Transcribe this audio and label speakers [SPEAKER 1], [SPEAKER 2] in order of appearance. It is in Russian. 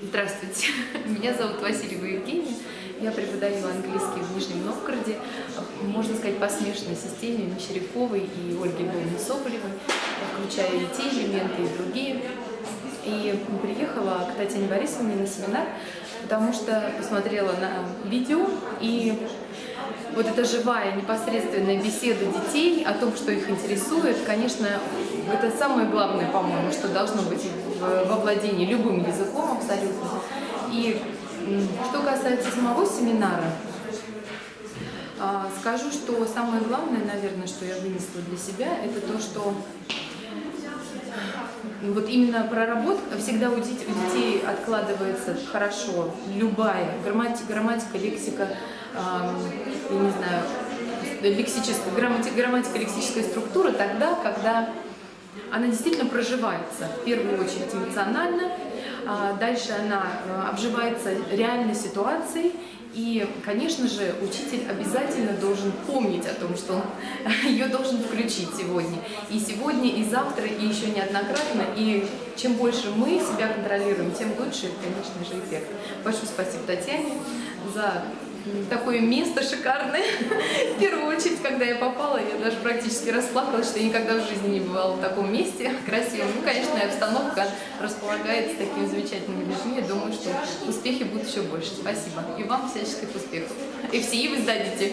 [SPEAKER 1] Здравствуйте, меня зовут Васильева Евгения, я преподаю английский в Нижнем Новгороде, можно сказать, по смешанной системе Мещеряковой и Ольги Львовны Соболевой, включая и те элементы, и другие. И приехала к Татьяне Борисовне на семинар, потому что посмотрела на видео, и вот эта живая, непосредственная беседа детей о том, что их интересует, конечно, это самое главное, по-моему, что должно быть во владении любым языком абсолютно. И что касается самого семинара, а, скажу, что самое главное, наверное, что я вынесла для себя, это то, что вот именно проработка, всегда у детей, у детей откладывается хорошо. Любая грамматика, грамматика лексика, я не знаю, лексическая, грамматика, грамматика, лексическая структура тогда, когда она действительно проживается, в первую очередь эмоционально, дальше она э, обживается реальной ситуацией, и, конечно же, учитель обязательно должен помнить о том, что он ее должен включить сегодня. И сегодня, и завтра, и еще неоднократно. И чем больше мы себя контролируем, тем лучше, конечно же, эффект. Большое спасибо Татьяне за такое место шикарное. В первую очередь, когда я попала, я даже практически расплакалась, что я никогда в жизни не бывала в таком месте красивом. Ну, конечно, обстановка располагает с такими замечательными людьми. Я думаю, что успехи будут еще больше. Спасибо. И вам всяческих успехов. И все и вы сдадите.